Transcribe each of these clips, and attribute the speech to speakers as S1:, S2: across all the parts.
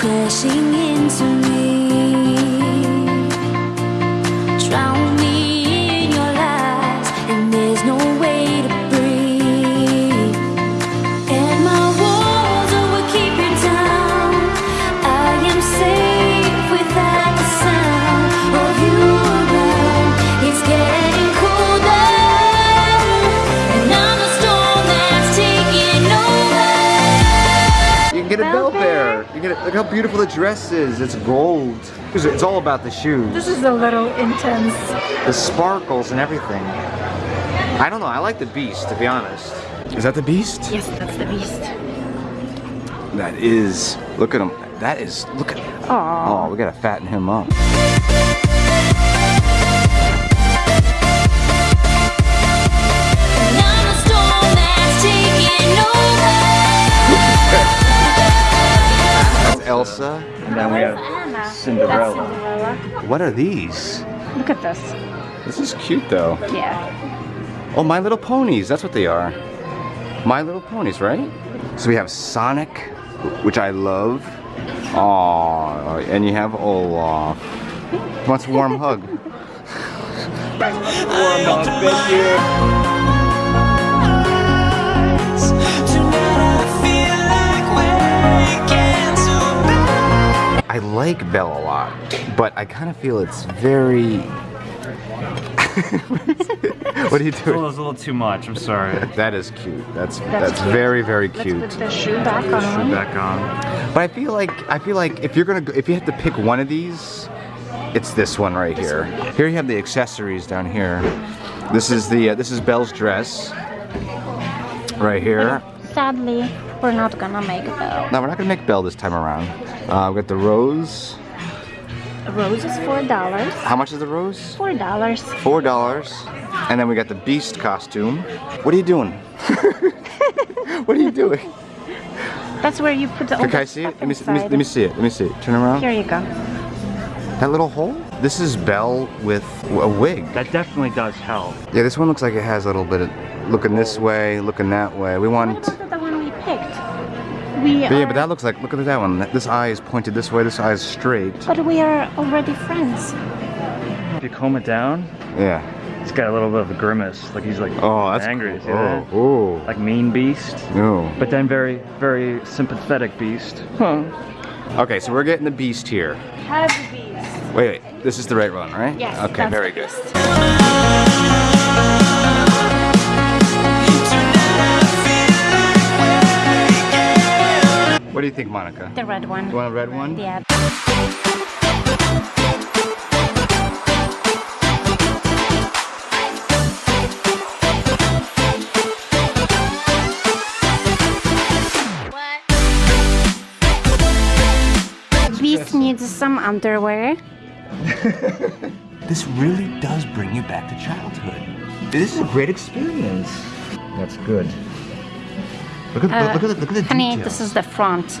S1: crashing into me. Drown me in your lies, and there's no way to breathe. And my walls oh, will keep you down. I am safe without the sound of you around. It's getting colder, and I'm the storm that's taking over.
S2: You can get a bell bear. You get it. Look how beautiful the dress is. It's gold. It's it's all about the shoes.
S3: This is a little intense.
S2: the sparkles and everything. I don't know. I like the beast, to be honest. Is that the beast?
S3: Yes, that's the beast.
S2: That is. Look at him. That is. Look at.
S3: Aww.
S2: Oh, we gotta fatten him up. Elsa.
S4: And then we have. Cinderella.
S3: That's Cinderella.
S2: What are these?
S3: Look at this.
S2: This is cute though.
S3: Yeah.
S2: Oh, My Little Ponies. That's what they are. My Little Ponies, right? So we have Sonic, which I love. Oh, and you have Olaf. Wants a warm hug. warm hug, thank you. Like Belle a lot, but I kind of feel it's very. what are you
S4: It's a
S2: doing?
S4: little, it's a little too much. I'm sorry.
S2: That is cute. That's that's,
S3: cute.
S2: very very
S3: Let's
S2: cute.
S3: put the shoe back on.
S4: Shoe back on.
S2: But I feel like I feel like if you're gonna go, if you have to pick one of these, it's this one right here. Here you have the accessories down here. This is the uh, this is Belle's dress. Right here.
S3: Sadly, we're not gonna make a Belle.
S2: No, we're not gonna make Belle this time around. Uh, we got the rose.
S3: A rose is four dollars.
S2: How much is the rose?
S3: Four dollars.
S2: Four dollars. And then we got the Beast costume. What are you doing? what are you doing?
S3: That's where you put the.
S2: Can I see it? Let me, see- let me, let me see it. Let me see it. Turn around.
S3: Here you go.
S2: That little hole? This is Belle with a wig.
S4: That definitely does help.
S2: Yeah, this one looks like it has a little bit of looking this way, looking that way. We
S3: What
S2: want.
S3: about the one we picked? We
S2: But yeah, but that looks like, look at that one. This eye is pointed this way, this eye is straight.
S3: but we are already friends.
S4: If you comb it down,
S2: Yeah.
S4: it's got a little bit of a grimace. Like he's like
S2: Oh, that's
S4: angry. See
S2: Oh,
S4: that?
S2: oh.
S4: Like mean beast.
S2: No.
S4: But then very, very sympathetic beast. Huh.
S2: Okay, so we're getting the beast here.
S3: Heavy beast.
S2: Wait, wait. This is the right one, right?
S3: Yes,
S2: Okay, very good. What do you think, Monica?
S3: The red one.
S2: You want a red one?
S3: Yeah. Beast needs some underwear.
S2: This really does bring you back to childhood. This is a great experience. That's good. Look at,
S3: Uh,
S2: look at the, look at the
S3: Honey,
S2: details.
S3: this is the front.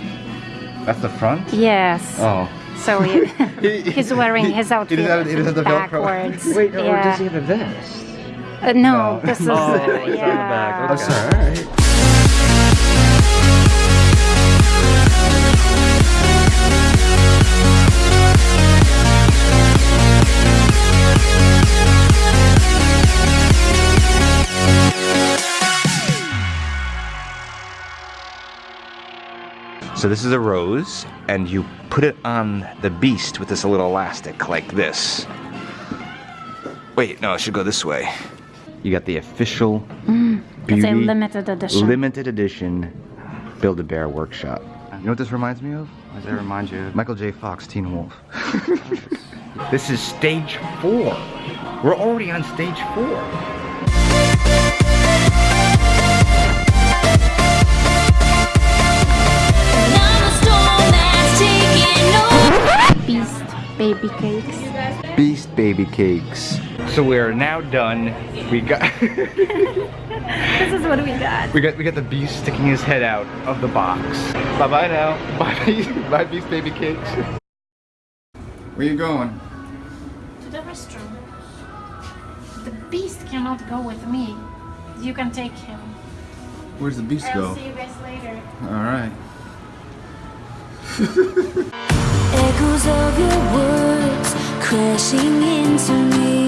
S2: That's the front?
S3: Yes.
S2: Oh.
S3: So he, he's wearing his outfit
S2: He doesn't- he doesn't have the Velcro.
S3: backwards.
S4: Wait, no,
S3: yeah.
S4: does he have a vest?
S3: Uh, no,
S2: No.
S3: this is
S4: Oh,
S3: uh,
S4: it's on the back,
S3: yeah.
S4: okay.
S2: sorry. So this is a rose, and you put it on the beast with this little elastic like this. Wait, no, it should go this way. You got the official mm,
S3: It's
S2: beauty
S3: a limited edition.
S2: limited edition Build-A-Bear workshop. You know what this reminds me of?
S4: What does that remind you?
S2: Michael J. Fox, Teen Wolf. this is stage four. We're already on stage four.
S3: Baby cakes.
S2: Beast baby cakes. So we're now done. We got
S3: This is what we got.
S2: we got we got the beast sticking his head out of the box. Bye bye now. Bye bye beast baby cakes. Where you going?
S3: To the restroom. The beast cannot go with me. You can take him.
S2: Where's the beast
S3: I'll see you guys later.
S2: All right.
S1: crashing into me.